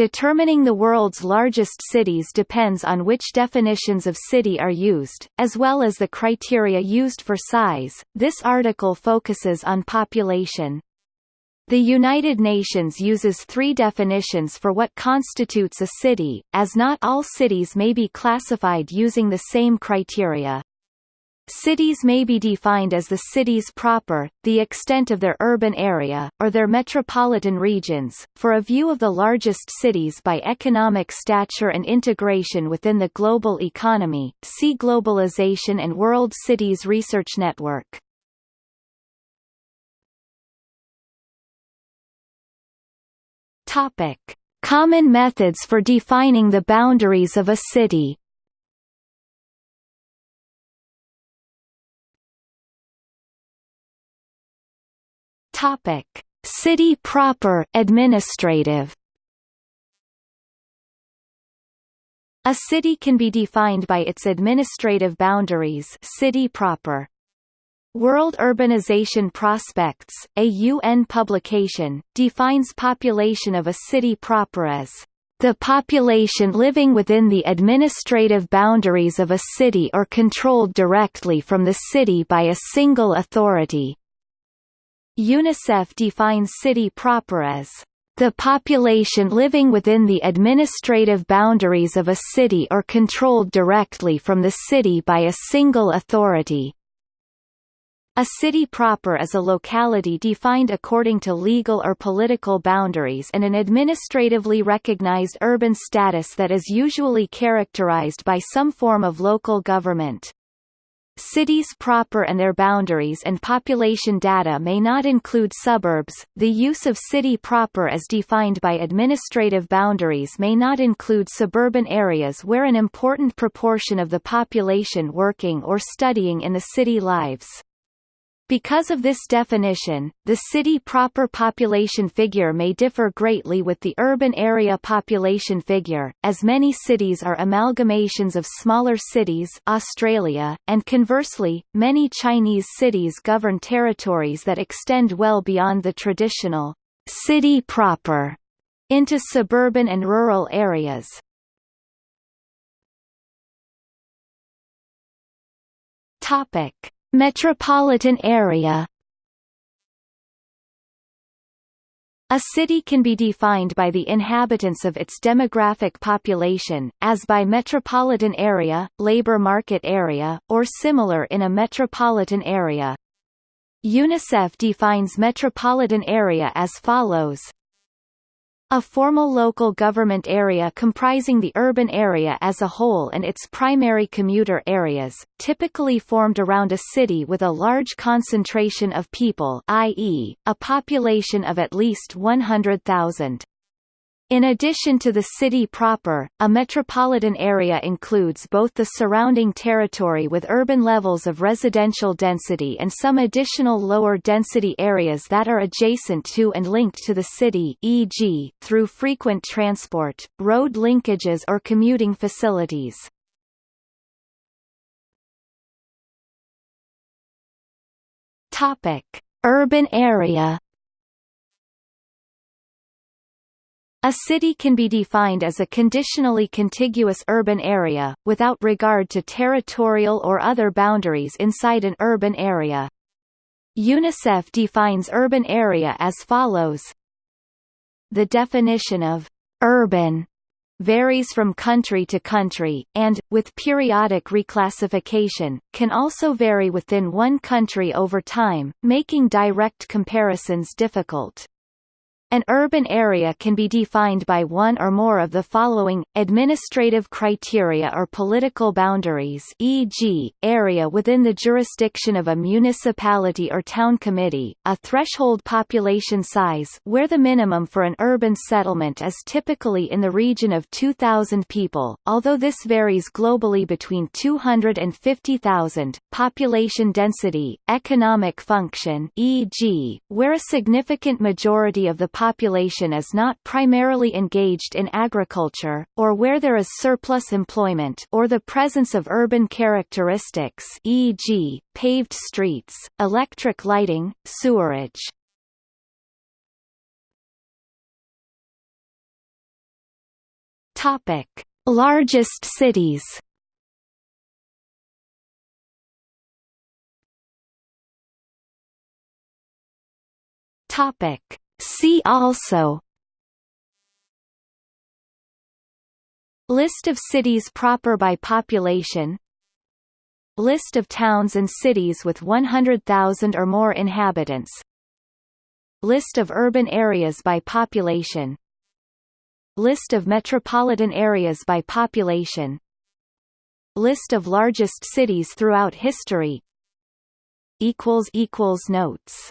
Determining the world's largest cities depends on which definitions of city are used, as well as the criteria used for size. This article focuses on population. The United Nations uses three definitions for what constitutes a city, as not all cities may be classified using the same criteria. Cities may be defined as the cities proper, the extent of their urban area, or their metropolitan regions. For a view of the largest cities by economic stature and integration within the global economy, see Globalization and World Cities Research Network. Topic: Common methods for defining the boundaries of a city. Topic: City proper administrative. A city can be defined by its administrative boundaries city proper. World Urbanization Prospects, a UN publication, defines population of a city proper as the population living within the administrative boundaries of a city or controlled directly from the city by a single authority. UNICEF defines city proper as the population living within the administrative boundaries of a city or controlled directly from the city by a single authority. A city proper is a locality defined according to legal or political boundaries and an administratively recognized urban status that is usually characterized by some form of local government. Cities proper and their boundaries and population data may not include suburbs. The use of city proper as defined by administrative boundaries may not include suburban areas where an important proportion of the population working or studying in the city lives. Because of this definition, the city proper population figure may differ greatly with the urban area population figure, as many cities are amalgamations of smaller cities Australia, and conversely, many Chinese cities govern territories that extend well beyond the traditional city proper into suburban and rural areas. Topic Metropolitan area A city can be defined by the inhabitants of its demographic population, as by metropolitan area, labor market area, or similar in a metropolitan area. UNICEF defines metropolitan area as follows a formal local government area comprising the urban area as a whole and its primary commuter areas, typically formed around a city with a large concentration of people i.e., a population of at least 100,000. In addition to the city proper, a metropolitan area includes both the surrounding territory with urban levels of residential density and some additional lower density areas that are adjacent to and linked to the city e.g., through frequent transport, road linkages or commuting facilities. Urban area A city can be defined as a conditionally contiguous urban area, without regard to territorial or other boundaries inside an urban area. UNICEF defines urban area as follows. The definition of urban varies from country to country, and, with periodic reclassification, can also vary within one country over time, making direct comparisons difficult. An urban area can be defined by one or more of the following, administrative criteria or political boundaries e.g., area within the jurisdiction of a municipality or town committee, a threshold population size where the minimum for an urban settlement is typically in the region of 2,000 people, although this varies globally between 250,000, population density, economic function e.g., where a significant majority of the population is not primarily engaged in agriculture, or where there is surplus employment or the presence of urban characteristics e.g., paved streets, electric lighting, sewerage. Topic: Largest cities. Topic: See also. List of cities proper by population. List of towns and cities with 100,000 or more inhabitants. List of urban areas by population. List of metropolitan areas by population. List of largest cities throughout history. Notes